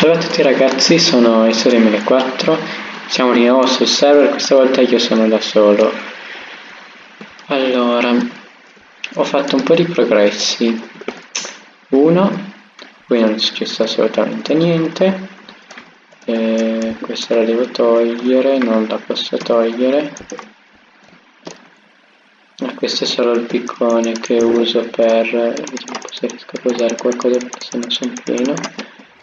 Salve a tutti ragazzi, sono Iso2004, siamo di nuovo sul server, questa volta io sono da solo. Allora, ho fatto un po' di progressi. Uno, qui non è successo assolutamente niente. E questa la devo togliere, non la posso togliere. Ah, questo è solo il piccone che uso per... vediamo se riesco a usare qualcosa perché se no sono pieno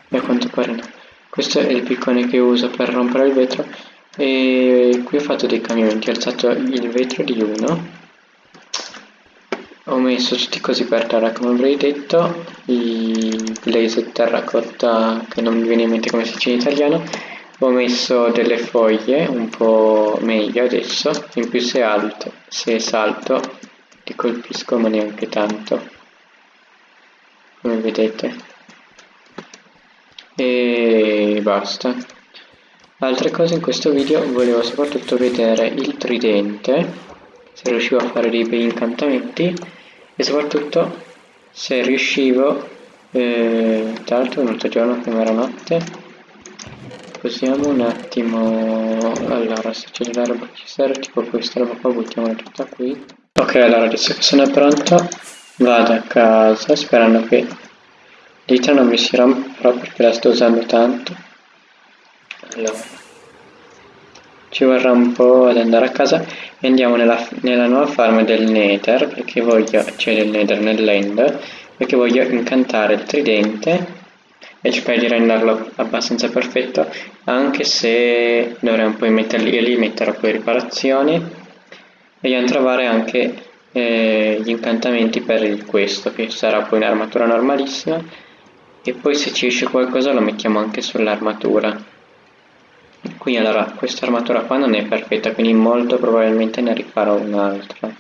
e a quanto pare no. Questo è il piccone che uso per rompere il vetro e qui ho fatto dei cambiamenti ho alzato il vetro di uno. Ho messo tutti così per terra come avrei detto i blaze terracotta che non mi viene in mente come si dice in italiano. Ho messo delle foglie un po' meglio adesso in più se alto se salto ti colpisco ma neanche tanto. Come vedete e basta. Altre cose in questo video volevo soprattutto vedere il tridente se riuscivo a fare dei bei incantamenti e soprattutto se riuscivo eh, tra l'altro è venuto giorno prima era notte posiamo un attimo allora se c'è che ci serve tipo questa roba qua buttiamola tutta qui. Ok allora adesso che sono pronto vado a casa sperando che L'iter non mi si romperà perché la sto usando tanto. Allora. Ci vorrà un po' ad andare a casa e andiamo nella, nella nuova farm del nether, perché voglio, cioè del nether nell'end, perché voglio incantare il tridente e cercare di renderlo abbastanza perfetto, anche se dovrei un po' metterli, io li metterò poi riparazioni vogliamo trovare anche eh, gli incantamenti per questo, che sarà poi un'armatura normalissima e poi se ci esce qualcosa lo mettiamo anche sull'armatura. Qui allora questa armatura qua non è perfetta quindi molto probabilmente ne rifarò un'altra.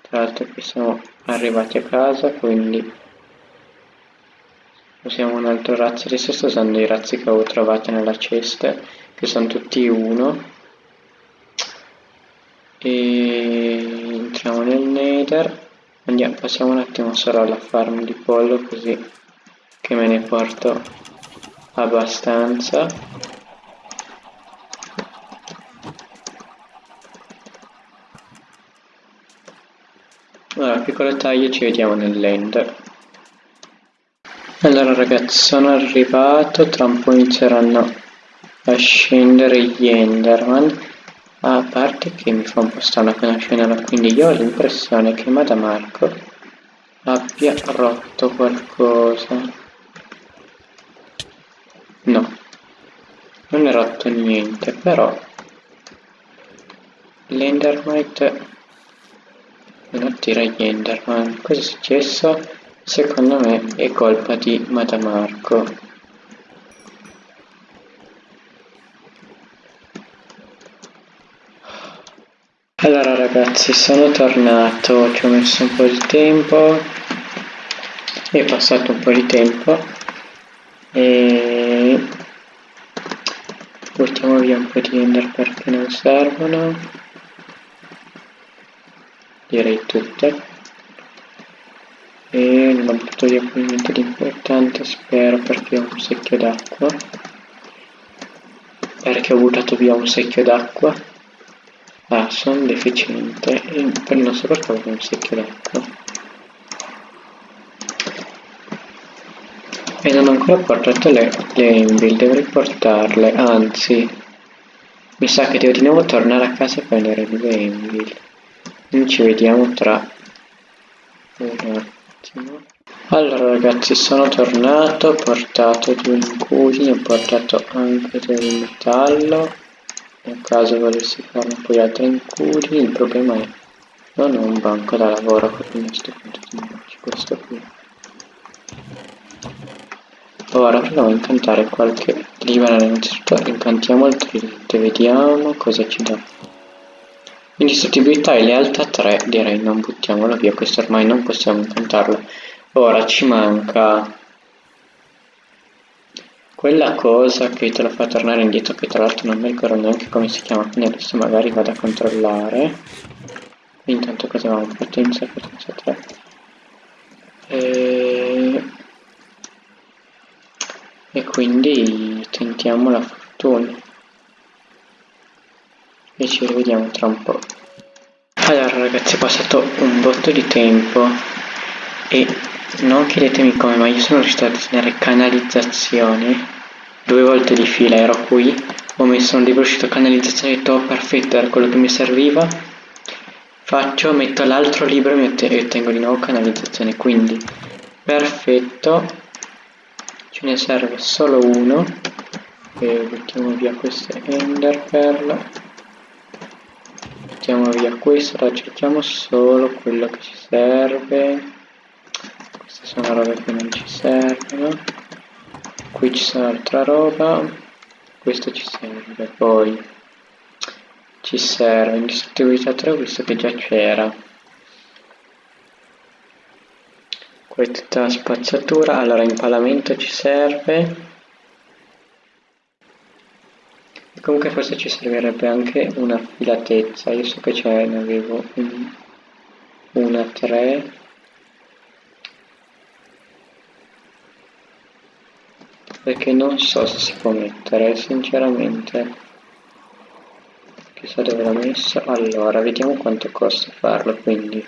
Tra l'altro qui siamo arrivati a casa quindi usiamo un altro razzo. Adesso sto usando i razzi che avevo trovato nella cesta che sono tutti uno. E entriamo nel nether. Andiamo passiamo un attimo solo alla farm di pollo così che me ne porto abbastanza. Allora piccolo taglio ci vediamo nell'end allora ragazzi sono arrivato. Tra un po' inizieranno a scendere gli enderman. A parte che mi fa un po' strano appena scendono quindi io ho l'impressione che Madamarco abbia rotto qualcosa No, non è rotto niente, però l'Endermite non attira gli Enderman. Cosa è successo? Secondo me è colpa di Madamarco. Allora ragazzi, sono tornato, ci ho messo un po' di tempo, è passato un po' di tempo e buttiamo via un po' di ender perché non servono. Direi tutte. E non ho buttato via poi niente di importante spero perché ho un secchio d'acqua. Perché ho buttato via un secchio d'acqua. Ah sono deficiente. E non so perché ho un secchio d'acqua E non ho ancora portato le, le Envil, dovrei portarle, anzi, mi sa che devo di nuovo tornare a casa a prendere due Envil. Quindi ci vediamo tra un attimo. Allora ragazzi, sono tornato, ho portato due incudini, ho portato anche del metallo. Nel caso volessi farne poi altri incudini, il problema è non ho un banco da lavoro, quindi a punto questo qui. Ora proviamo a incantare qualche libera innanzitutto incantiamo il tridente, vediamo cosa ci dà. Indistruttibilità e lealtà 3 direi non buttiamolo via, questo ormai non possiamo incantarlo. Ora ci manca quella cosa che te lo fa tornare indietro che tra l'altro non mi ricordo neanche come si chiama, quindi adesso magari vado a controllare. Intanto cosa avevamo? Potenza, potenza 3. E quindi tentiamo la fortuna. E ci rivediamo tra un po' allora ragazzi è passato un botto di tempo. E non chiedetemi come ma io sono riuscito a disegnare canalizzazioni. Due volte di fila ero qui. Ho messo un libro uscito canalizzazione e tutto perfetto era quello che mi serviva faccio metto l'altro libro e ottengo di nuovo canalizzazione. Quindi perfetto ce ne serve solo uno. E mettiamo via queste ender pearl mettiamo via questo accettiamo solo quello che ci serve. Queste sono robe che non ci servono. Qui ci c'è altra roba. Questo ci serve poi ci serve indistruttibilità 3 visto che già c'era la spazzatura allora impalamento ci serve. Comunque forse ci servirebbe anche una filatezza. Io so che ce ne avevo un, una 3 perché non so se si può mettere sinceramente. Chissà dove l'ho messo. Allora vediamo quanto costa farlo quindi.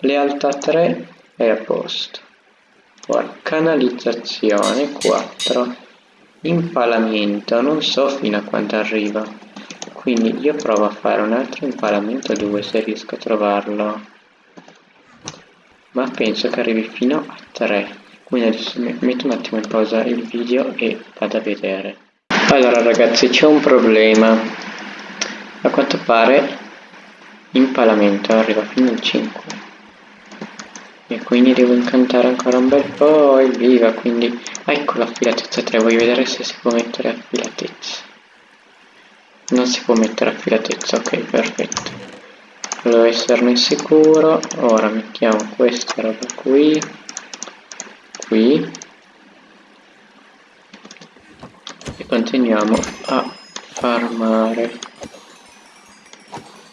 Lealtà 3 è a posto. Ora canalizzazione 4 impalamento non so fino a quanto arriva. Quindi io provo a fare un altro impalamento 2 se riesco a trovarlo. Ma penso che arrivi fino a 3 quindi adesso metto un attimo in pausa il video e vado a vedere. Allora ragazzi c'è un problema. A quanto pare impalamento arriva fino al 5 e quindi devo incantare ancora un bel po' e viva quindi ecco l'affilatezza 3 voglio vedere se si può mettere affilatezza non si può mettere affilatezza ok perfetto. Volevo esserne sicuro ora mettiamo questa roba qui qui e continuiamo a farmare.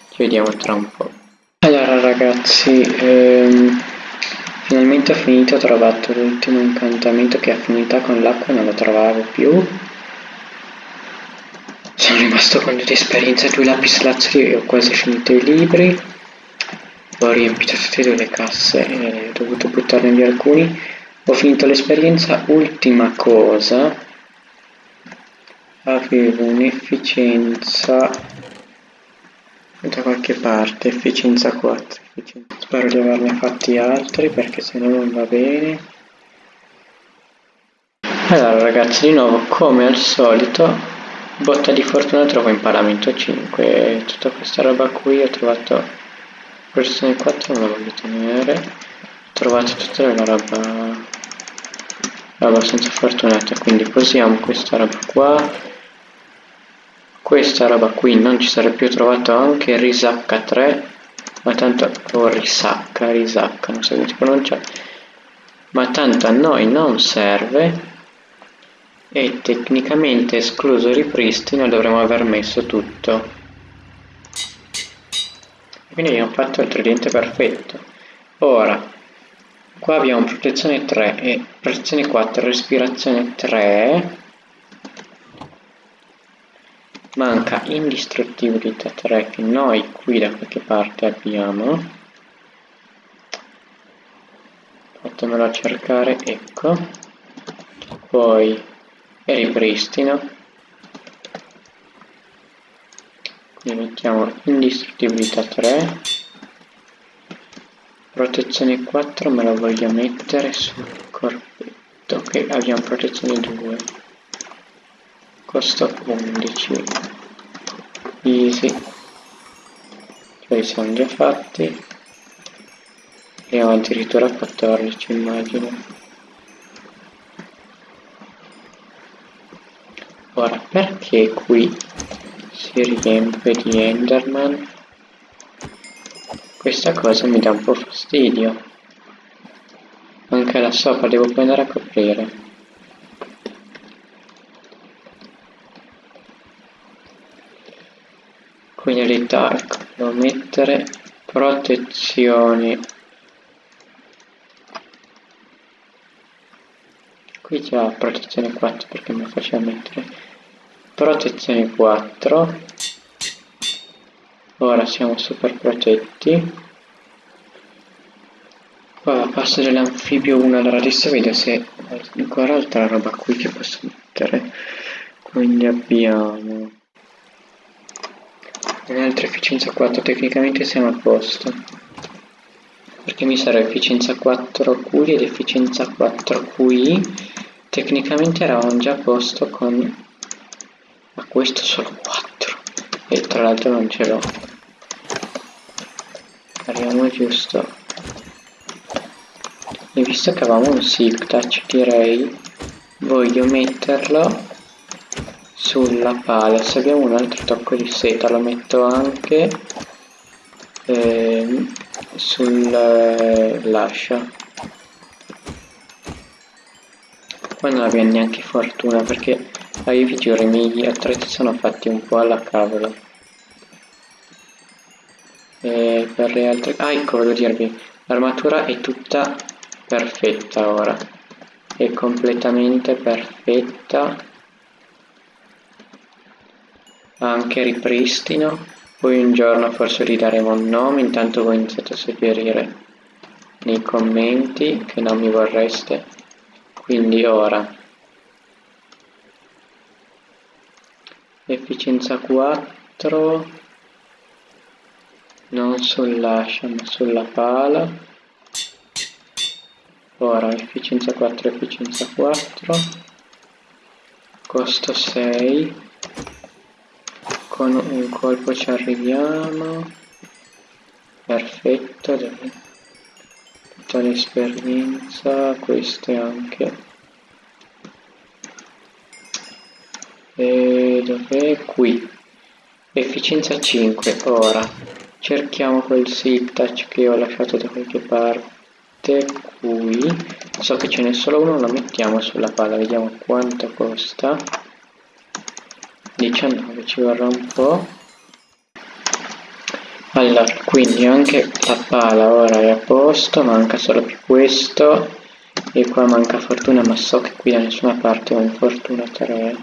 Ci vediamo tra un po' allora ragazzi ehm, ho finito ho trovato l'ultimo incantamento che affinità con l'acqua non lo trovavo più. Sono rimasto con due esperienze due lapis lazuli e ho quasi finito i libri. Ho riempito tutte e due le casse e ho dovuto buttarne via alcuni. Ho finito l'esperienza ultima cosa. Avevo un'efficienza da qualche parte efficienza 4 efficienza. spero di averne fatti altri perché se no non va bene. Allora ragazzi di nuovo come al solito botta di fortuna trovo imparamento 5 tutta questa roba qui ho trovato versione 4 non la voglio tenere. Ho trovato tutta la roba abbastanza fortunata quindi posiamo questa roba qua questa roba qui non ci sarebbe più trovato anche risacca 3 ma tanto o risacca risacca non so come si pronuncia ma tanto a noi non serve e tecnicamente escluso ripristino dovremmo aver messo tutto. Quindi abbiamo fatto il tridente perfetto. Ora Qua abbiamo protezione 3 e protezione 4, respirazione 3. Manca indistruttibilità 3 che noi qui da qualche parte abbiamo. Fatemelo cercare, ecco. Poi ripristino. Quindi mettiamo indistruttibilità 3 protezione 4 me la voglio mettere sul corpetto ok abbiamo protezione 2 costo 11 easy cioè siamo già fatti. E ho addirittura 14 immagino. Ora perché qui si riempie di enderman? Questa cosa mi dà un po' fastidio. Anche là sopra devo poi andare a coprire. Qui in realtà ecco, devo mettere protezioni. qui già protezione 4 perché mi faceva mettere protezione 4 ora siamo super protetti. Qua passo dell'anfibio 1 allora adesso vedo se ho ancora altra roba qui che posso mettere. Quindi abbiamo un'altra efficienza 4 tecnicamente siamo a posto. Perché mi sarà efficienza 4 QI ed efficienza 4 QI tecnicamente eravamo già a posto con ma questo solo 4 e tra l'altro non ce l'ho. Arriviamo giusto. E visto che avevamo un silk touch direi voglio metterlo sulla pala se abbiamo un altro tocco di seta lo metto anche eh, sul eh, lascia. Qua non abbiamo neanche fortuna perché ah, io vi giuro i miei attrezzi sono fatti un po' alla cavolo. E per le altre ah ecco volevo dirvi l'armatura è tutta perfetta ora. È completamente perfetta anche ripristino, poi un giorno forse gli daremo un nome, intanto voi iniziate a suggerire nei commenti che non mi vorreste, quindi ora. Efficienza 4 non sull'ascia ma sulla pala. Ora efficienza 4 efficienza 4 costo 6 con un colpo ci arriviamo. Perfetto tutta l'esperienza queste anche. E dov'è? qui. Efficienza 5 ora. Cerchiamo quel silk touch che ho lasciato da qualche parte qui. So che ce n'è solo uno lo mettiamo sulla palla vediamo quanto costa 19 ci vorrà un po' allora quindi anche la pala ora è a posto manca solo più questo. E qua manca fortuna ma so che qui da nessuna parte ho in fortuna 3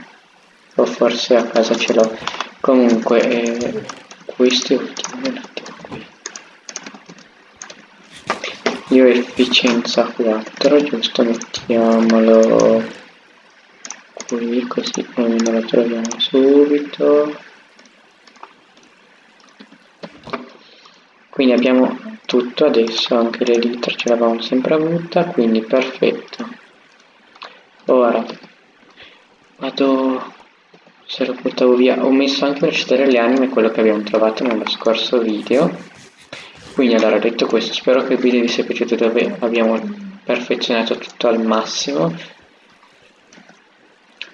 o forse a casa ce l'ho. Comunque eh, questo è ultimo un attimo qui. Io efficienza 4 giusto? Mettiamolo qui così noi non lo troviamo subito. Quindi abbiamo tutto adesso anche l'elitra ce l'avevamo sempre avuta quindi perfetto. Ora vado se lo portavo via ho messo anche per citare le anime quello che abbiamo trovato nello scorso video. Quindi allora detto questo spero che il video vi sia piaciuto dove abbiamo perfezionato tutto al massimo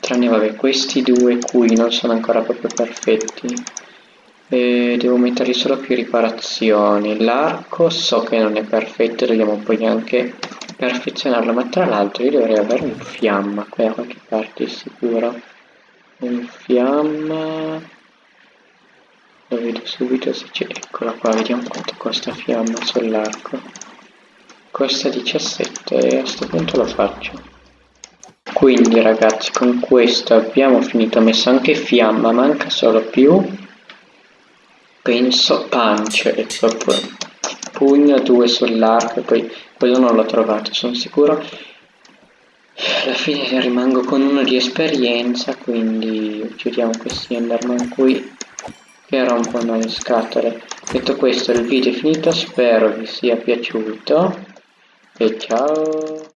tranne vabbè questi due qui non sono ancora proprio perfetti. E devo mettergli solo più riparazioni. L'arco so che non è perfetto dobbiamo poi anche perfezionarlo ma tra l'altro io dovrei avere un fiamma qui da qualche parte sicuro. Un fiamma. Lo vedo subito se c'è eccola qua vediamo quanto costa fiamma sull'arco. Costa 17 e a questo punto lo faccio quindi ragazzi con questo abbiamo finito, ho messo anche fiamma, manca solo più, penso punch, e proprio pugno, due sull'arco, poi quello non l'ho trovato, sono sicuro. Alla fine rimango con uno di esperienza, quindi uccidiamo questi Enderman qui che rompono le scatole. Detto questo il video è finito, spero vi sia piaciuto e ciao!